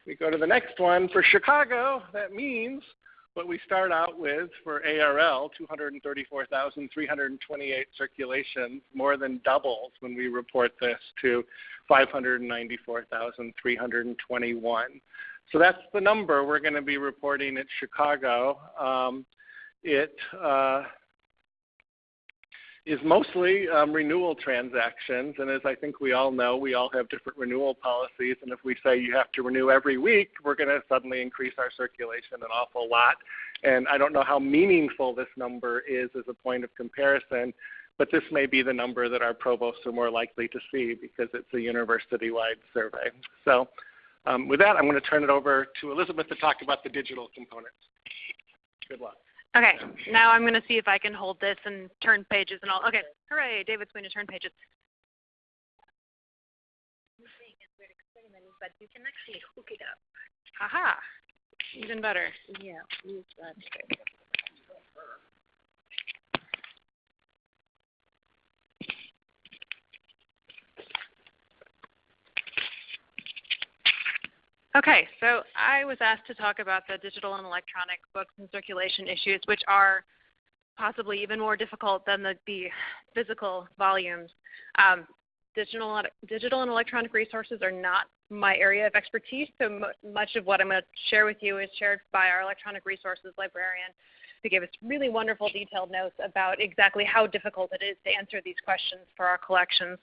We go to the next one. For Chicago, that means what we start out with for ARL, 234,328 circulations, more than doubles when we report this to 594,321. So that's the number we're going to be reporting at Chicago. Um, it uh, is mostly um, renewal transactions. And as I think we all know, we all have different renewal policies. And if we say you have to renew every week, we're going to suddenly increase our circulation an awful lot. And I don't know how meaningful this number is as a point of comparison, but this may be the number that our provosts are more likely to see because it's a university-wide survey. So um, with that, I'm going to turn it over to Elizabeth to talk about the digital components. Good luck. Okay, now I'm going to see if I can hold this and turn pages and all. Okay, hooray, David's going to turn pages. But you can actually hook it up. Aha, even better. Yeah, Okay, so I was asked to talk about the digital and electronic books and circulation issues, which are possibly even more difficult than the, the physical volumes. Um, digital, digital and electronic resources are not my area of expertise, so much of what I'm going to share with you is shared by our electronic resources librarian who gave us really wonderful detailed notes about exactly how difficult it is to answer these questions for our collections.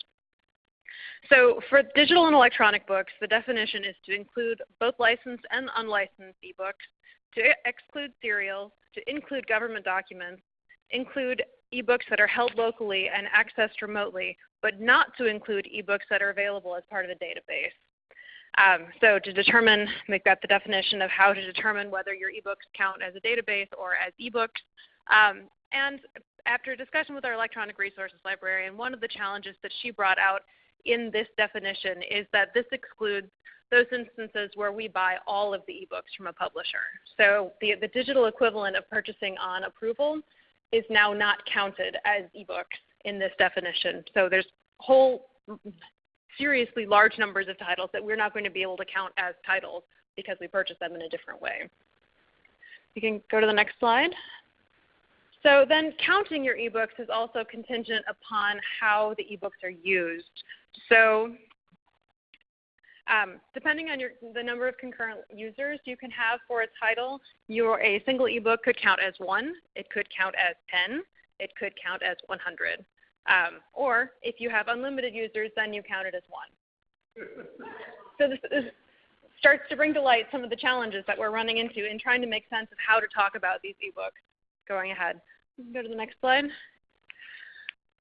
So for digital and electronic books, the definition is to include both licensed and unlicensed ebooks, to exclude serials, to include government documents, include ebooks that are held locally and accessed remotely, but not to include ebooks that are available as part of a database. Um, so to determine, make that the definition of how to determine whether your ebooks count as a database or as ebooks. Um, and after a discussion with our electronic resources librarian, one of the challenges that she brought out in this definition is that this excludes those instances where we buy all of the ebooks from a publisher. So the, the digital equivalent of purchasing on approval is now not counted as ebooks in this definition. So there's whole seriously large numbers of titles that we're not going to be able to count as titles because we purchase them in a different way. You can go to the next slide. So then counting your ebooks is also contingent upon how the ebooks are used. So um, depending on your, the number of concurrent users you can have for a title, your, a single ebook could count as 1, it could count as 10, it could count as 100. Um, or if you have unlimited users, then you count it as 1. So this, this starts to bring to light some of the challenges that we're running into in trying to make sense of how to talk about these ebooks. Going ahead. Go to the next slide.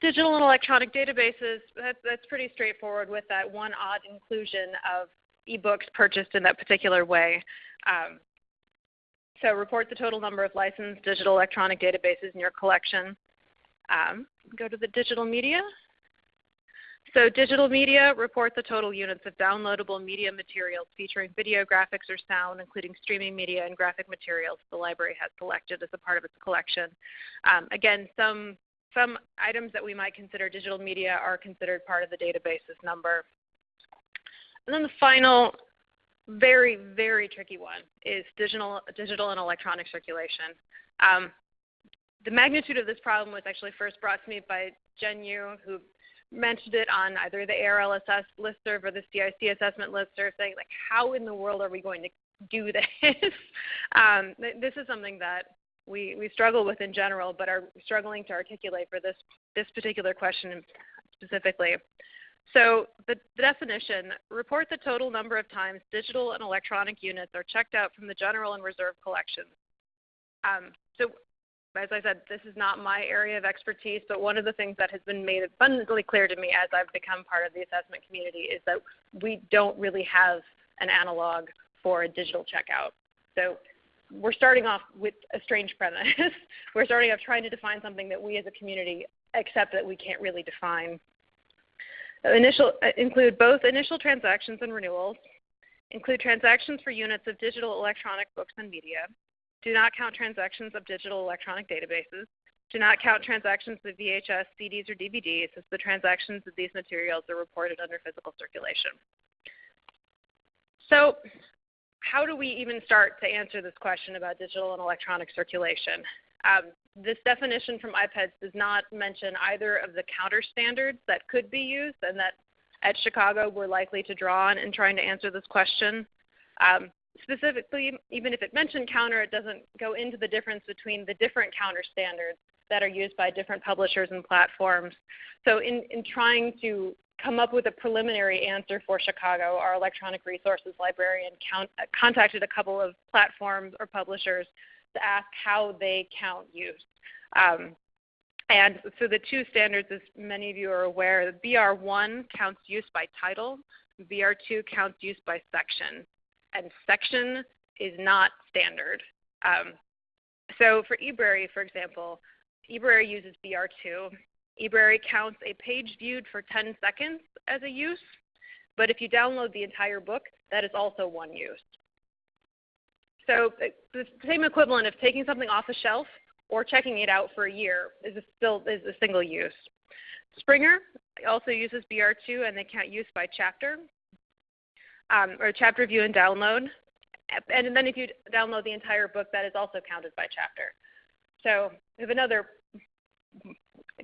Digital and electronic databases, that's, that's pretty straightforward with that one odd inclusion of ebooks purchased in that particular way. Um, so report the total number of licensed digital electronic databases in your collection. Um, go to the digital media. So digital media, report the total units of downloadable media materials featuring video, graphics, or sound, including streaming media and graphic materials the library has selected as a part of its collection. Um, again, some some items that we might consider digital media are considered part of the database's number. And then the final very, very tricky one is digital, digital and electronic circulation. Um, the magnitude of this problem was actually first brought to me by Jen Yu, who mentioned it on either the ARL-ASSESS listserv or the CIC assessment listserv, saying like, how in the world are we going to do *laughs* this? um, this is something that we, we struggle with in general, but are struggling to articulate for this, this particular question specifically. So the, the, definition, report the total number of times digital and electronic units are checked out from the general and reserve collections. Um, so as I said, this is not my area of expertise, but one of the things that has been made abundantly clear to me as I've become part of the assessment community is that we don't really have an analog for a digital checkout. So we're starting off with a strange premise. *laughs* we're starting off trying to define something that we as a community accept that we can't really define. Initial, uh, include both initial transactions and renewals, include transactions for units of digital electronic books and media, do not count transactions of digital electronic databases, do not count transactions of VHS, CDs, or DVDs as the transactions of these materials are reported under physical circulation. So how do we even start to answer this question about digital and electronic circulation? Um, this definition from IPEDS does not mention either of the counter standards that could be used and that at Chicago we're likely to draw on in trying to answer this question. Um, specifically, even if it mentioned counter, it doesn't go into the difference between the different counter standards that are used by different publishers and platforms. So in, in trying to come up with a preliminary answer for Chicago, our electronic resources librarian count, contacted a couple of platforms or publishers to ask how they count use. Um, and so the two standards, as many of you are aware, BR1 counts use by title, BR2 counts use by section, and section is not standard. Um, so for eBrary, for example, eBrary uses BR2, eBrary counts a page viewed for 10 seconds as a use, but if you download the entire book, that is also one use. So the same equivalent of taking something off a shelf or checking it out for a year is a still is a single use. Springer also uses BR2 and they count use by chapter um, or chapter view and download. And then if you download the entire book, that is also counted by chapter. So we have another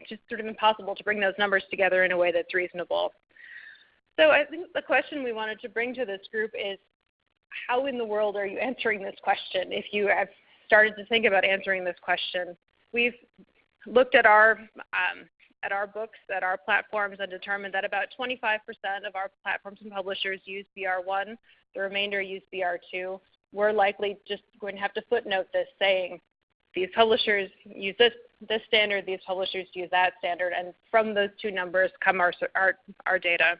just sort of impossible to bring those numbers together in a way that's reasonable. So I think the question we wanted to bring to this group is how in the world are you answering this question if you have started to think about answering this question? We've looked at our um, at our books, at our platforms, and determined that about 25% of our platforms and publishers use BR1. The remainder use BR2. We're likely just going to have to footnote this saying these publishers use this, this standard, these publishers use that standard, and from those two numbers come our, our, our data.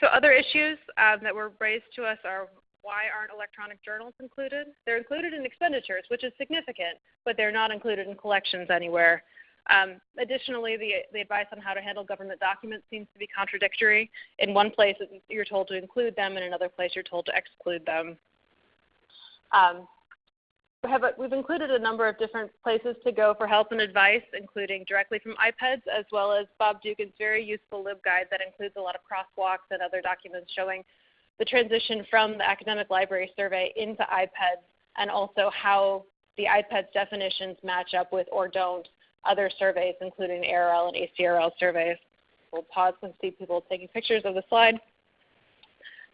So other issues um, that were raised to us are why aren't electronic journals included? They're included in expenditures, which is significant, but they're not included in collections anywhere. Um, additionally, the, the advice on how to handle government documents seems to be contradictory. In one place, you're told to include them, in another place, you're told to exclude them. Um, have a, we've included a number of different places to go for help and advice, including directly from IPEDS, as well as Bob Dugan's very useful LibGuide that includes a lot of crosswalks and other documents showing the transition from the academic library survey into IPEDS and also how the IPEDS definitions match up with or don't other surveys, including ARL and ACRL surveys. We'll pause and see people taking pictures of the slide.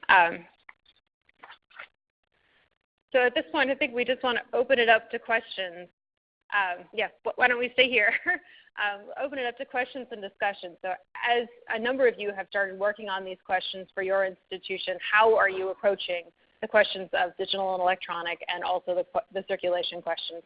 Um, so at this point, I think we just want to open it up to questions. Um, yeah, why don't we stay here? *laughs* um, open it up to questions and discussion. So as a number of you have started working on these questions for your institution, how are you approaching the questions of digital and electronic and also the, the circulation questions?